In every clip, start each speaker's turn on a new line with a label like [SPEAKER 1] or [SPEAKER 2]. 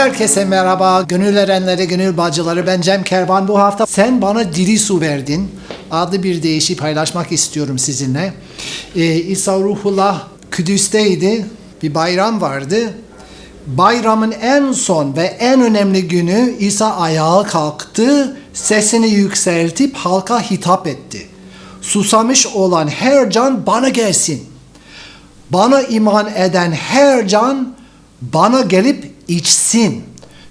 [SPEAKER 1] Herkese merhaba, gönül erenleri, gönül bacıları. Ben Cem Kervan. Bu hafta sen bana diri su verdin. Adlı bir deyişi paylaşmak istiyorum sizinle. Ee, İsa Ruhullah Kudüs'teydi. Bir bayram vardı. Bayramın en son ve en önemli günü İsa ayağa kalktı, sesini yükseltip halka hitap etti. Susamış olan her can bana gelsin. Bana iman eden her can bana gelip içsin.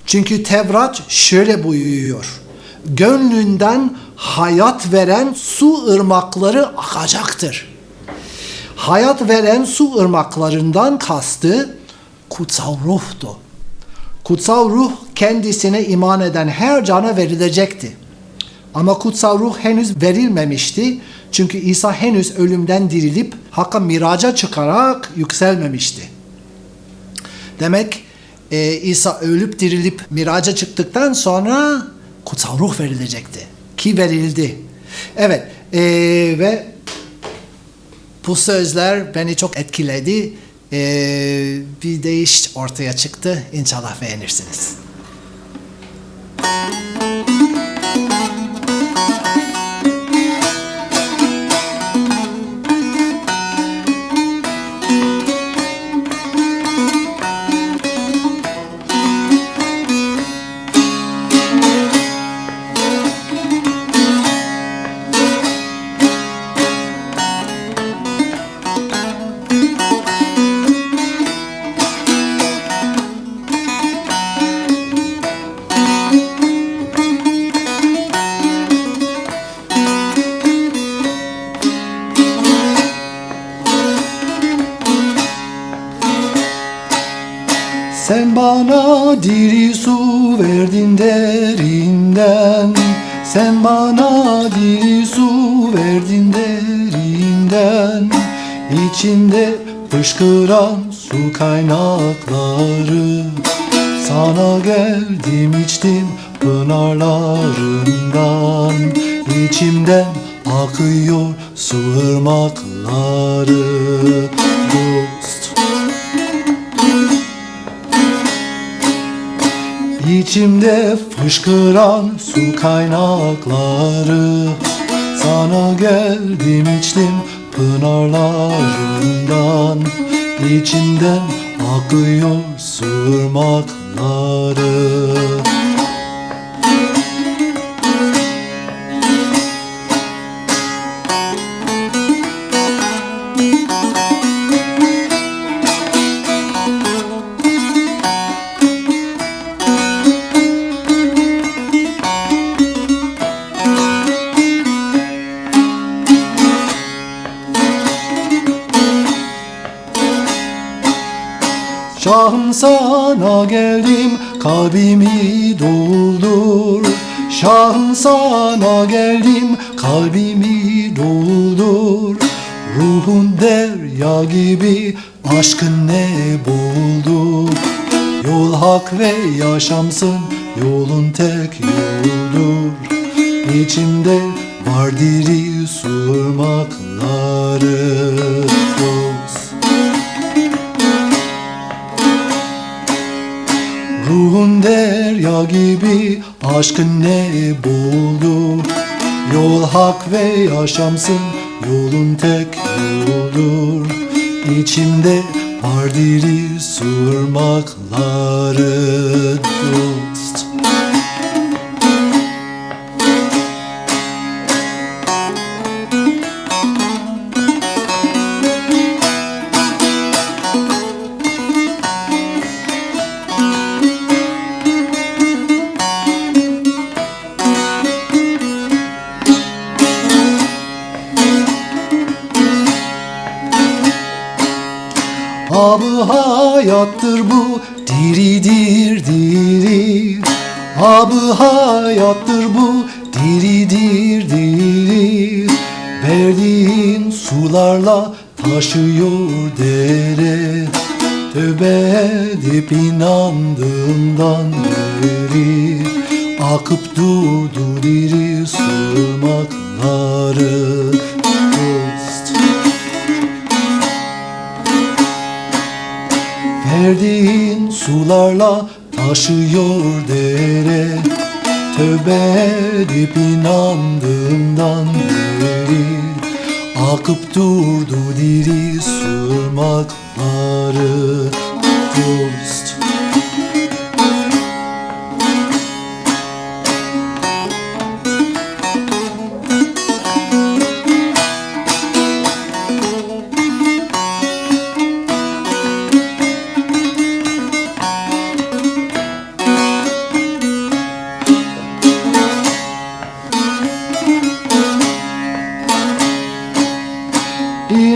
[SPEAKER 1] Çünkü Tevrat şöyle buyuruyor. Gönlünden hayat veren su ırmakları akacaktır. Hayat veren su ırmaklarından kastı kutsal ruhtu. Kutsal ruh kendisine iman eden her cana verilecekti. Ama kutsal ruh henüz verilmemişti. Çünkü İsa henüz ölümden dirilip Hakk'a miraca çıkarak yükselmemişti. Demek e, İsa ölüp dirilip miraca çıktıktan sonra kutsal ruh verilecekti. Ki verildi. Evet e, ve bu sözler beni çok etkiledi. E, bir değiş ortaya çıktı. İnşallah beğenirsiniz. Sen bana diri su verdin derinden İçinde fışkıran su kaynakları. Sana geldim içtim pınarlarından İçimden akıyor su ırmakları İçimde fışkıran su kaynakları. Sana geldim içtim pınarlarından. İçimden akıyor su ırmakları Şahım sana geldim kalbimi doldur. Şahım sana geldim kalbimi doldur. Ruhun derya gibi aşkın ne boğuldu Yol hak ve yaşamsın yolun tek yoldur. İçimde var diri su dost derya gibi aşkın ne buldu Yol hak ve yaşamsın yolun tek yoldur İçimde var diri ırmakları hayattır bu diridir diri Abı hayattır bu diridir diri Verdiğin sularla taşıyor dere. Tövbe edip inandığımdan beri Akıp durdu diri sırmakları Verdiğin sularla taşıyor dere. Tövbe edip inandığımdan beri Akıp durdu diri sırmakları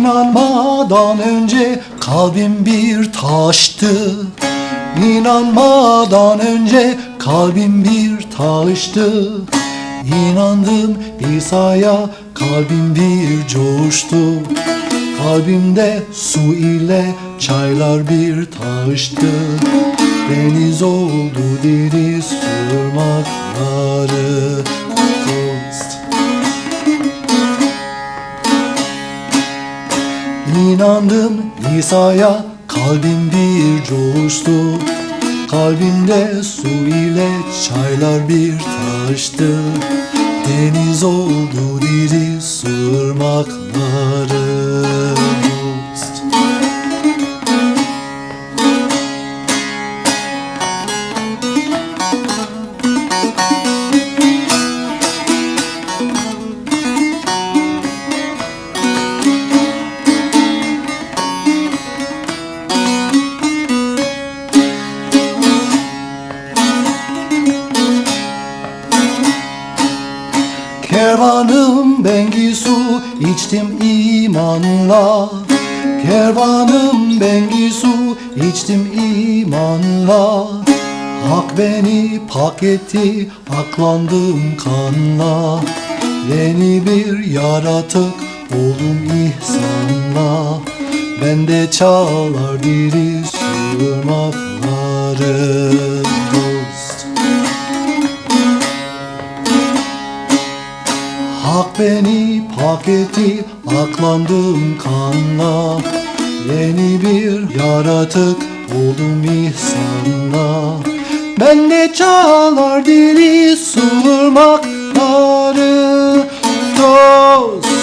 [SPEAKER 1] İnanmadan önce kalbim bir taştı. İnanmadan önce kalbim bir taştı. İnandım İsa'ya kalbim bir coştu Kalbimde su ile çaylar bir taştı. Deniz oldu diri sırmakları Ghost. İnandım İsa'ya kalbim bir coştu Kalbimde su ile çaylar bir taştı. Deniz oldu diri sırmakları içtim imanla Kervanım Bengisu içtim imanla Hak beni pak etti aklandım kanla Yeni bir yaratık oldum ihsanla. Bende çalar diri sırmakları Ghost. Hak beni pak etti, aklandım kanla. Yeni bir yaratık oldum ihsanla. Ben de çalar dili sırmakları Tost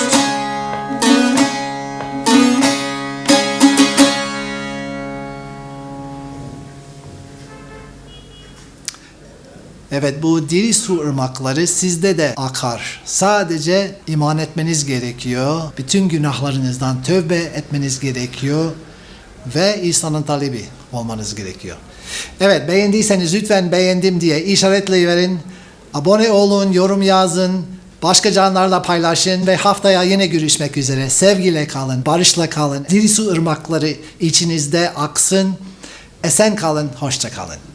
[SPEAKER 2] Evet bu diri su ırmakları sizde de akar. Sadece iman etmeniz gerekiyor. Bütün günahlarınızdan tövbe etmeniz gerekiyor. Ve İsa'nın talebi olmanız gerekiyor. Evet beğendiyseniz lütfen beğendim diye işaretleyiverin. Abone olun, yorum yazın. Başka canlarla paylaşın ve haftaya yine görüşmek üzere. Sevgiyle kalın, barışla kalın. Diri su ırmakları içinizde aksın. Esen kalın, hoşça kalın.